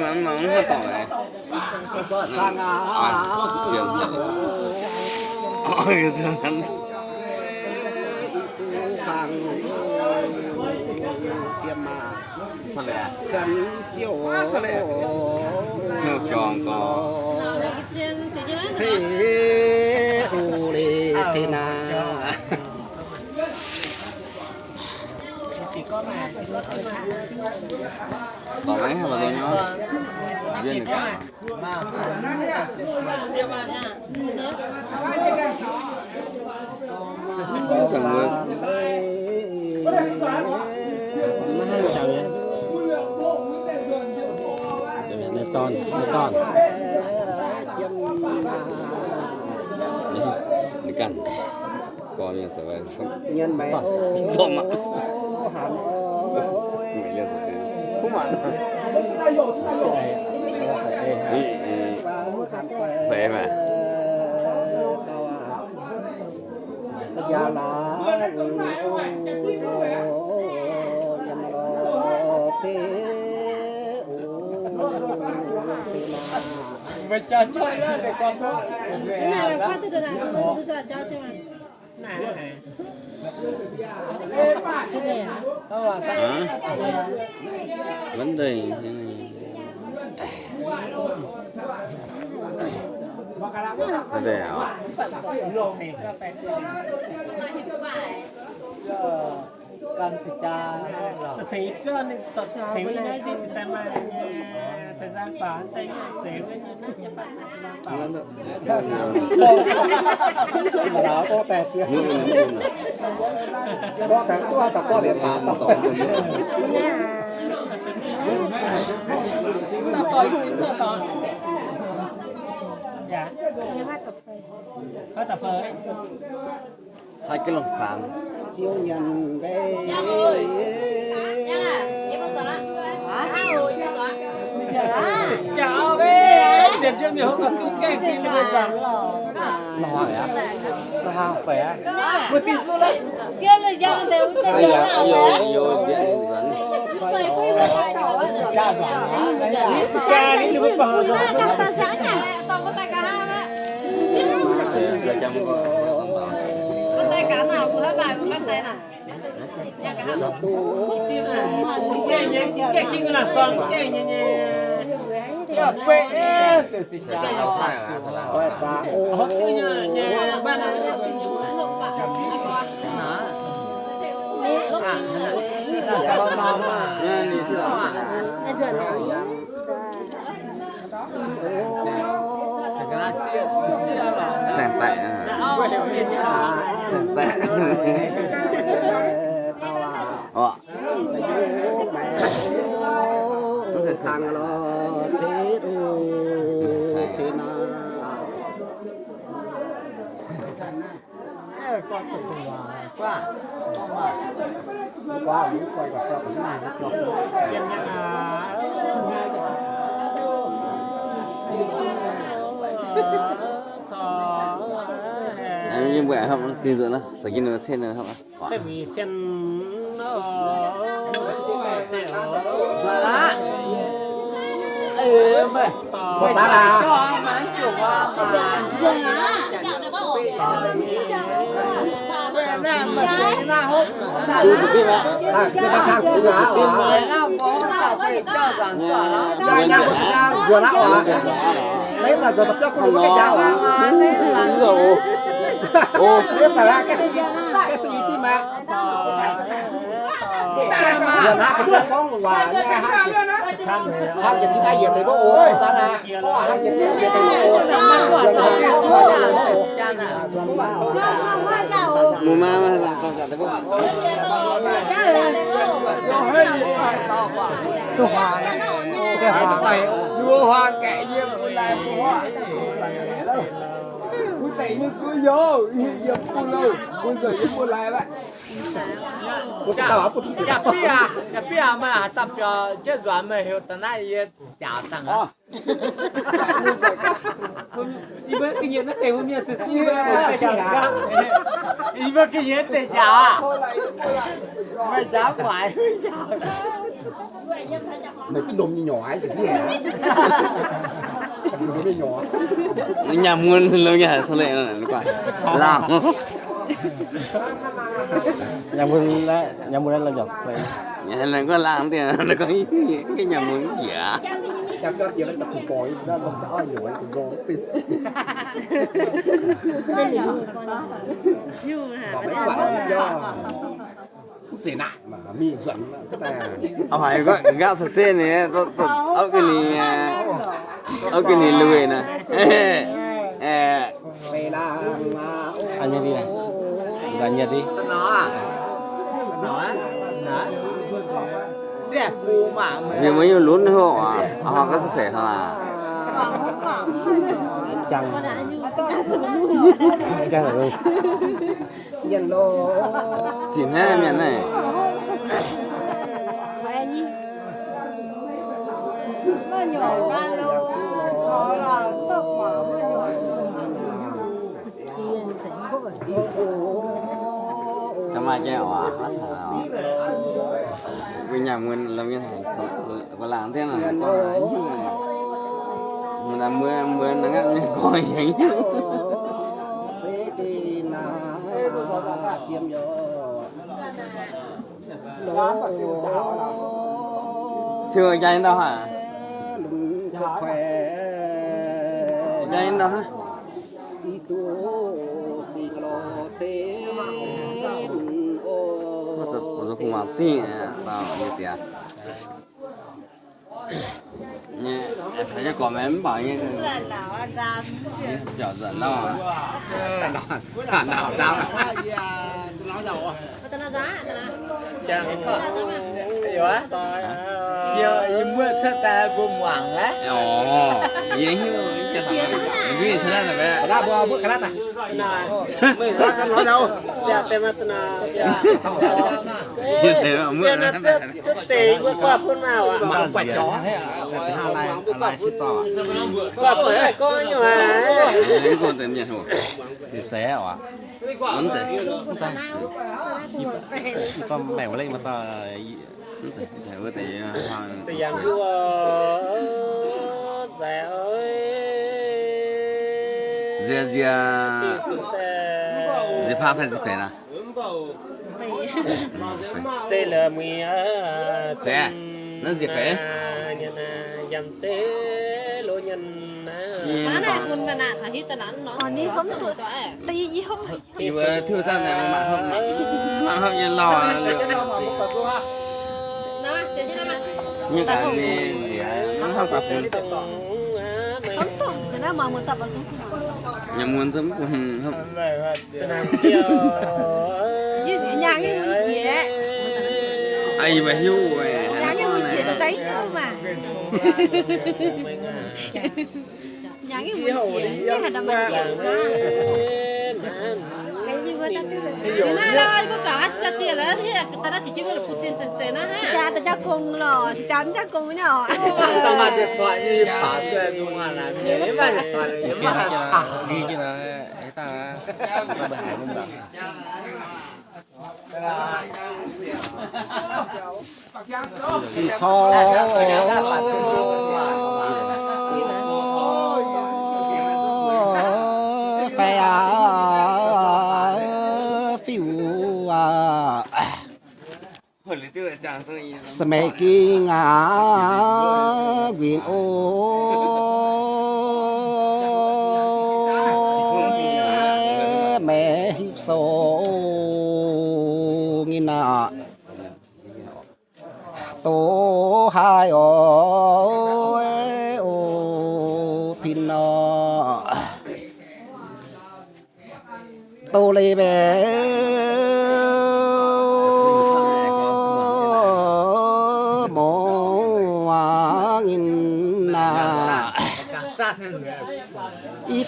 mà mà không có tỏi này Giọt sang à. à chuyện ôi cái chuyện hắn Hàng tiệm mà sao lại gần chiều Ngược tròn cò. Thế u lì thế nào tỏi mấy hay là tôi nhớ viên được cả cần ton, nó ton. đi cần còn như thế vậy xong. Nhân mày Thơm ạ. hẳn không mà ý ý Khỏe mà. Gia là Mày cho chơi lên để con nó. Cái này là khoa từ từ nào, từ từ cho cho mà. Cái này à? hả vấn đề thế này. Đề hả? Cần phải cha là thấy cơ nên tập với nói gì sẽ mà. Thời gian bảo thấy thấy với gian bảo mà đó có tè chưa có tè có tập có điểm phá tập tập tội chính tập tội dạ Cái có tập phơi hai cái lồng sàn chiếu nhận về chào bé diệp diệp nhiều tung cái kia là bây giờ nó hỏi á. Nó hàng khỏe. một tí số đấy Kia là dân đều tên nào vô mà. vô điện dẫn Cha giả. Đấy là cha đi được bảo rồi Cắt ta sáng nhỉ? thì ra trong có Tay cá nào của hai bài của các tay nào? cái nhá cái kia là son cái nhá nhá Dạ bệ. Từ từ cha cha. đâu phải là thật là quẹt ra ô họ sàn tệ à. Sàn tệ. À ờ mẹ có thể sang sang lo chế ru chế na Con tự quá. Quá. qua muốn quay cho cái này nó Nhân em như vậy không tin tưởng nó sẽ kinh được trên nữa không sẽ bị trên nó Ê mày. có giá à à à là cho rằng cho nó. ra nhà của ta vừa đã à lấy là giờ tập con cái à rồi ô biết sao cái cái tùy tim mẹ giờ nó cái chân con quả nghe hai hai cái thứ này giờ tới bố ô giá là hai cái thứ này giờ tới bố ô giờ nó cái này giờ tới bố Cha chào. mù ma mà ra ra tới bố tôi hòa cái hòa này Đua hoa kệ như cô lại cô hoa mày như cứ vô. Giờ cô lâu. Cô giờ như cô lại vậy. Bia nhà bia mà tập cho chết rồi mà hiểu tận này chả tăng à đi với cái gì nó tiền hôm nay chỉ xin về đi cái gì để chả. À mày dám phải chả mày cứ đùm như nhỏ cái gì hả? Nhà muôn lâu nhà sao lại nó quả làm nhà muôn là nhà muôn là dọc nhà là có làm thì nó có cái nhà muôn giả Chắc chắc giờ nó tập còi nó nó đã nhỏ cái rô pin. nhưng mà Mấy quả nó do. Không xỉ nại mà mi dẫn cái này. ở phải có gạo sạch xe này tôi tôi ở cái này ở cái này lười nè ê Mày là ăn nhật đi này gần nhật đi nó à nó nó đẹp phù mà mày giờ mới lún họ họ có sẻ là chẳng chẳng là luôn nhân lô. chỉ thế miệng này nó nhỏ ra luôn nó là vì nhà mình làm như thế, có làm thế là có mình làm mưa mưa nó ngắt như coi vậy tiêm vô. chưa dây đâu hả? Có khỏe. dây đâu hả? Đi tu si lo thế. Tôi tôi không mà tiền tao như tiền nhé phải cho con em bảo như là ra? Nhỏ dần đâu nào nào nào tao nói giá tao nói. Chẳng mà. hiểu á. Giờ mua xe ta buông hoàng á. Ồ vậy như cho thằng cái gì thế này vậy ra bữa bữa cái này này mày ra cái nói đâu? Dạ tem thế mà mưa Xe nó nó rất rất tệ qua qua phương nào à mà quẹt chó hai này hai này ship to. Qua phương này có nhiều hả? Đến con tiền nhận hồ thì xé à ấn tệ con mèo lên mà ta ấn tệ phải với tệ hoàng sẽ dám vua dạ chúng sẽ dìa pha phải phải nè sẽ là mì Sẽ. Nó diệt phải. nhân dầm sẽ lô nhân má này quân mà nè thằng hít tao nói nó. Ờ, đi không tụi đi gì không thì vừa thư ra này bạn không bạn không nhìn lò nó chơi chứ nó mà. Như gì nó không tập xuống không tổng chỉ là mà muốn tập vào xuống nhà muốn giống không như gì nhà cái người gì đấy? Ai mà hiu rồi nhà cái người gì đấy cơ mà. Nhà cái người gì? Đấy hạt đầm bạc cái mà ta chứ nó đâu có cả cho tiền là thế tao đã chỉ chỉ là phụ tiền tiền nó ha cha ta cho cùng rồi cha ta cùng với nhau tao mà điện thoại như bảo về đúng là làm thế mà điện thoại là nó kia ghi kia là ấy ta ta bè hải luôn bạn chỉ cho phải à hồi lý tiêu quyền ô. Mẹ số nghìn nà tổ hai ô ô, pin nọ tô lê bé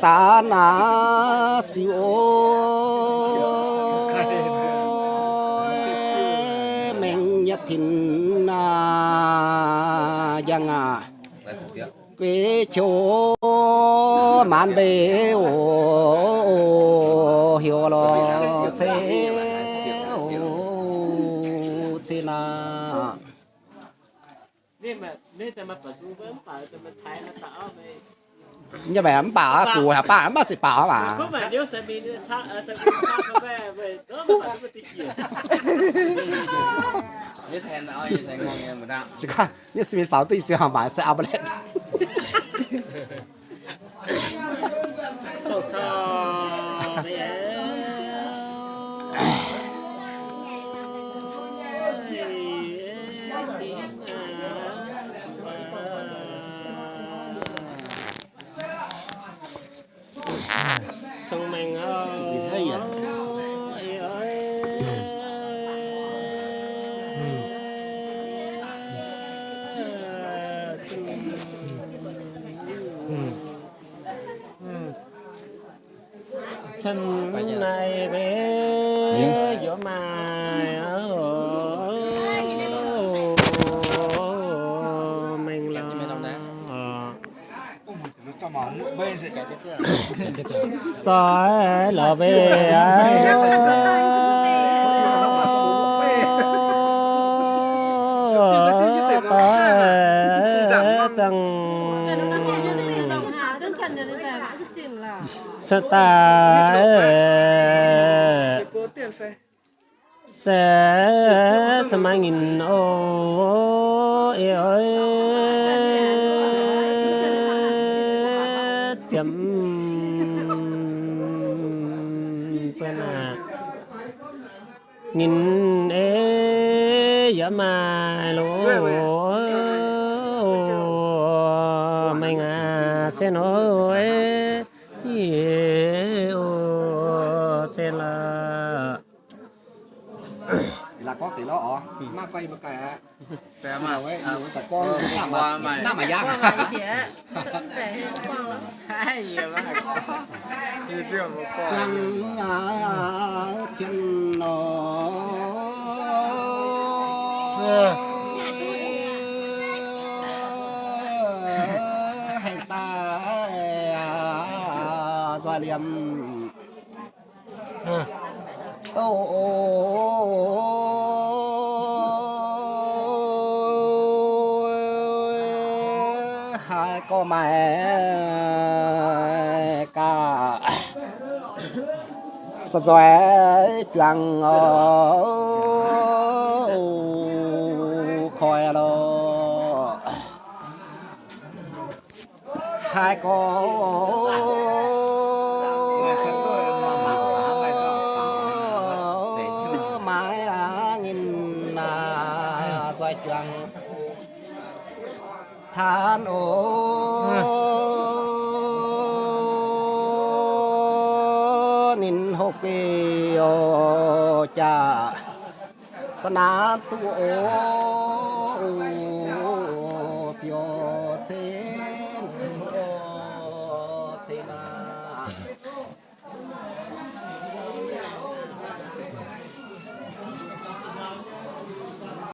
ta na siêu mình nhất thìn na giang à quê chỗ man bề ô, hiểu lo thế ô, thế na. nên mà nên mà bắt du vẫn phải ta mà thái là tạo này 因為阿爸阿姑阿爸阿媽食飽啊嘛。咁咪你上面叉誒上面叉咩？喂，咁唔係咁嘅啲嘢。你聽到我以前講嘢唔得。是㗎，你上面反對最後買食阿不叻。我操！Sân này bé gió mai ở mình là gió là về sẽ ta sẽ sẽ mang nghìn ô ơi chấm. Quên à. Nghìn ê giờ mà lỗ mình à trên ơi trên quay mà cả Bé mà. Ấy tại con. Nằm qua mà mày. nằm mà quang giang là cái gì để quang lắm Hay gì mà? Như chưa một con chân à chân nó do liềm. Ô sao rồi choàng khói lo hai con mãi nhìn là rồi choàng than ô nín hộp bì ô cha sa na tu ô